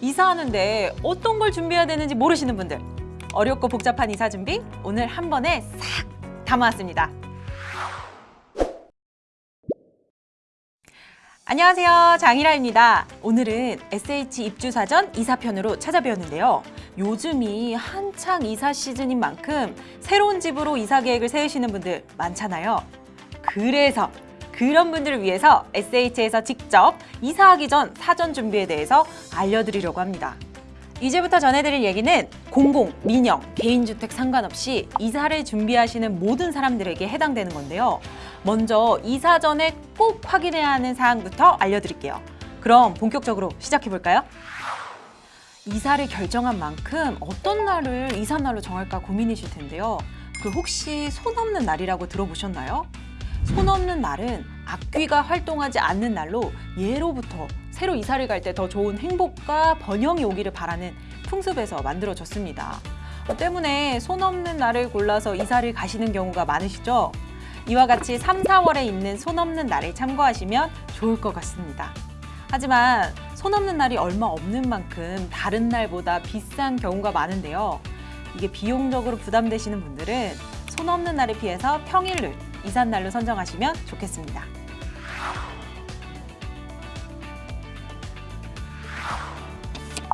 이사하는데 어떤 걸 준비해야 되는지 모르시는 분들 어렵고 복잡한 이사 준비 오늘 한 번에 싹 담아왔습니다. 안녕하세요 장희라입니다. 오늘은 SH 입주사전 이사편으로 찾아뵈었는데요. 요즘이 한창 이사 시즌인 만큼 새로운 집으로 이사 계획을 세우시는 분들 많잖아요. 그래서 그런 분들을 위해서 SH에서 직접 이사하기 전 사전 준비에 대해서 알려드리려고 합니다. 이제부터 전해드릴 얘기는 공공, 민영, 개인주택 상관없이 이사를 준비하시는 모든 사람들에게 해당되는 건데요. 먼저 이사 전에 꼭 확인해야 하는 사항부터 알려드릴게요. 그럼 본격적으로 시작해볼까요? 이사를 결정한 만큼 어떤 날을 이삿날로 정할까 고민이실 텐데요. 그 혹시 손 없는 날이라고 들어보셨나요? 손 없는 날은 악귀가 활동하지 않는 날로 예로부터 새로 이사를 갈 때 더 좋은 행복과 번영이 오기를 바라는 풍습에서 만들어졌습니다. 어, 때문에 손 없는 날을 골라서 이사를 가시는 경우가 많으시죠? 이와 같이 3, 4월에 있는 손 없는 날을 참고하시면 좋을 것 같습니다. 하지만 손 없는 날이 얼마 없는 만큼 다른 날보다 비싼 경우가 많은데요. 이게 비용적으로 부담되시는 분들은 손 없는 날을 피해서 평일을 이삿날로 선정하시면 좋겠습니다.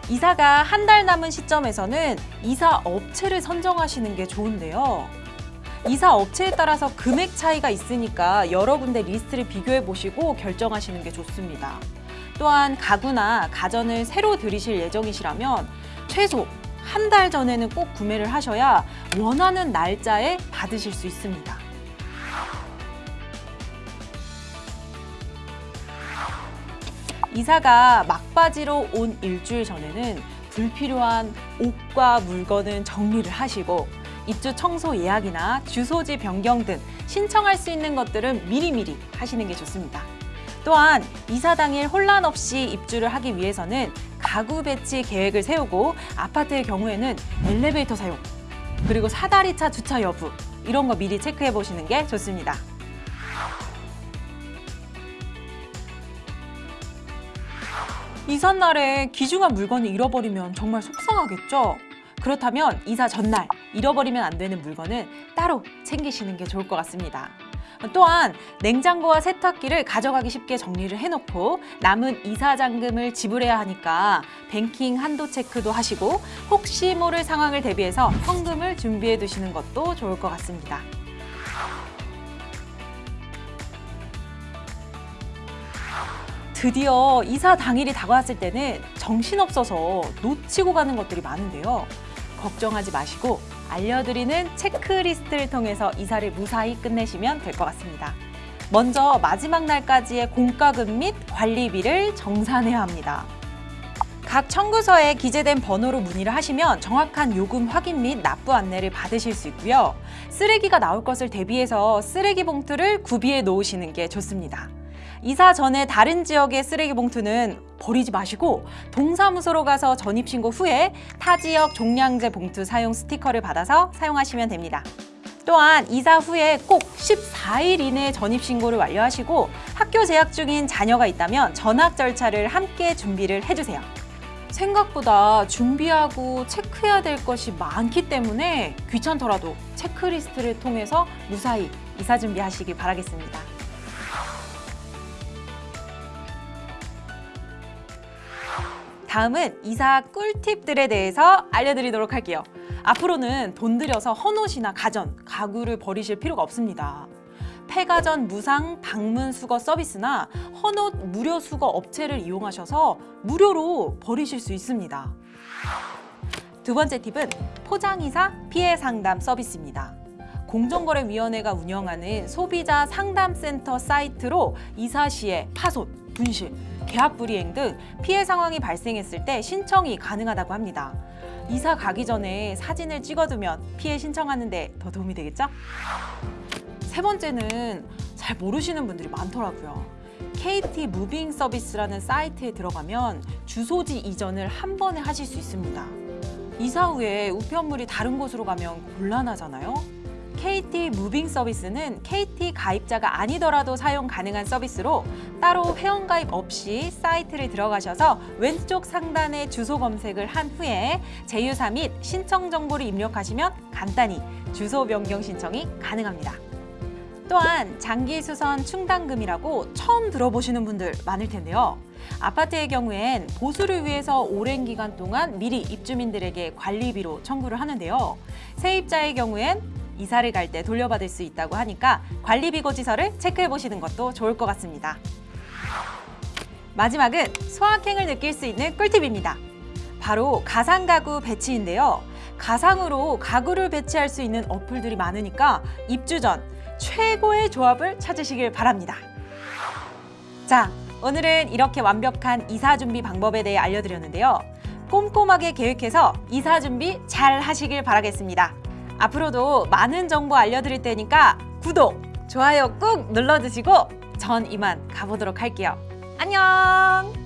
이사가 한 달 남은 시점에서는 이사 업체를 선정하시는 게 좋은데요. 이사 업체에 따라서 금액 차이가 있으니까 여러 군데 리스트를 비교해 보시고 결정하시는 게 좋습니다. 또한 가구나 가전을 새로 들이실 예정이시라면 최소 한 달 전에는 꼭 구매를 하셔야 원하는 날짜에 받으실 수 있습니다. 이사가 막바지로 온 일주일 전에는 불필요한 옷과 물건은 정리를 하시고 입주 청소 예약이나 주소지 변경 등 신청할 수 있는 것들은 미리미리 하시는 게 좋습니다. 또한 이사 당일 혼란 없이 입주를 하기 위해서는 가구 배치 계획을 세우고 아파트의 경우에는 엘리베이터 사용, 그리고 사다리차 주차 여부 이런 거 미리 체크해 보시는 게 좋습니다. 이삿날에 귀중한 물건을 잃어버리면 정말 속상하겠죠? 그렇다면 이사 전날 잃어버리면 안 되는 물건은 따로 챙기시는 게 좋을 것 같습니다. 또한 냉장고와 세탁기를 가져가기 쉽게 정리를 해놓고 남은 이사 잔금을 지불해야 하니까 뱅킹 한도 체크도 하시고 혹시 모를 상황을 대비해서 현금을 준비해 두시는 것도 좋을 것 같습니다. 드디어 이사 당일이 다가왔을 때는 정신없어서 놓치고 가는 것들이 많은데요. 걱정하지 마시고 알려드리는 체크리스트를 통해서 이사를 무사히 끝내시면 될 것 같습니다. 먼저 마지막 날까지의 공과금 및 관리비를 정산해야 합니다. 각 청구서에 기재된 번호로 문의를 하시면 정확한 요금 확인 및 납부 안내를 받으실 수 있고요. 쓰레기가 나올 것을 대비해서 쓰레기 봉투를 구비해 놓으시는 게 좋습니다. 이사 전에 다른 지역의 쓰레기 봉투는 버리지 마시고 동사무소로 가서 전입신고 후에 타 지역 종량제 봉투 사용 스티커를 받아서 사용하시면 됩니다. 또한 이사 후에 꼭 14일 이내 전입신고를 완료하시고 학교 재학 중인 자녀가 있다면 전학 절차를 함께 준비를 해주세요. 생각보다 준비하고 체크해야 될 것이 많기 때문에 귀찮더라도 체크리스트를 통해서 무사히 이사 준비하시길 바라겠습니다. 다음은 이사 꿀팁들에 대해서 알려드리도록 할게요. 앞으로는 돈 들여서 헌옷이나 가전, 가구를 버리실 필요가 없습니다. 폐가전 무상 방문 수거 서비스나 헌옷 무료 수거 업체를 이용하셔서 무료로 버리실 수 있습니다. 두 번째 팁은 포장이사 피해 상담 서비스입니다. 공정거래위원회가 운영하는 소비자 상담센터 사이트로 이사 시에 파손, 분실, 계약 불이행 등 피해 상황이 발생했을 때 신청이 가능하다고 합니다. 이사 가기 전에 사진을 찍어두면 피해 신청하는 데 더 도움이 되겠죠? 세 번째는 잘 모르시는 분들이 많더라고요. KT 무빙 서비스라는 사이트에 들어가면 주소지 이전을 한 번에 하실 수 있습니다. 이사 후에 우편물이 다른 곳으로 가면 곤란하잖아요. KT 무빙 서비스는 KT 가입자가 아니더라도 사용 가능한 서비스로 따로 회원 가입 없이 사이트를 들어가셔서 왼쪽 상단에 주소 검색을 한 후에 제휴사 및 신청 정보를 입력하시면 간단히 주소 변경 신청이 가능합니다. 또한 장기 수선 충당금이라고 처음 들어보시는 분들 많을 텐데요. 아파트의 경우엔 보수를 위해서 오랜 기간 동안 미리 입주민들에게 관리비로 청구를 하는데요. 세입자의 경우엔 이사를 갈 때 돌려받을 수 있다고 하니까 관리비 고지서를 체크해 보시는 것도 좋을 것 같습니다. 마지막은 소확행을 느낄 수 있는 꿀팁입니다. 바로 가상 가구 배치인데요. 가상으로 가구를 배치할 수 있는 어플들이 많으니까 입주 전 최고의 조합을 찾으시길 바랍니다. 자, 오늘은 이렇게 완벽한 이사 준비 방법에 대해 알려드렸는데요. 꼼꼼하게 계획해서 이사 준비 잘 하시길 바라겠습니다. 앞으로도 많은 정보 알려드릴 테니까 구독, 좋아요 꾹 눌러주시고 전 이만 가보도록 할게요. 안녕!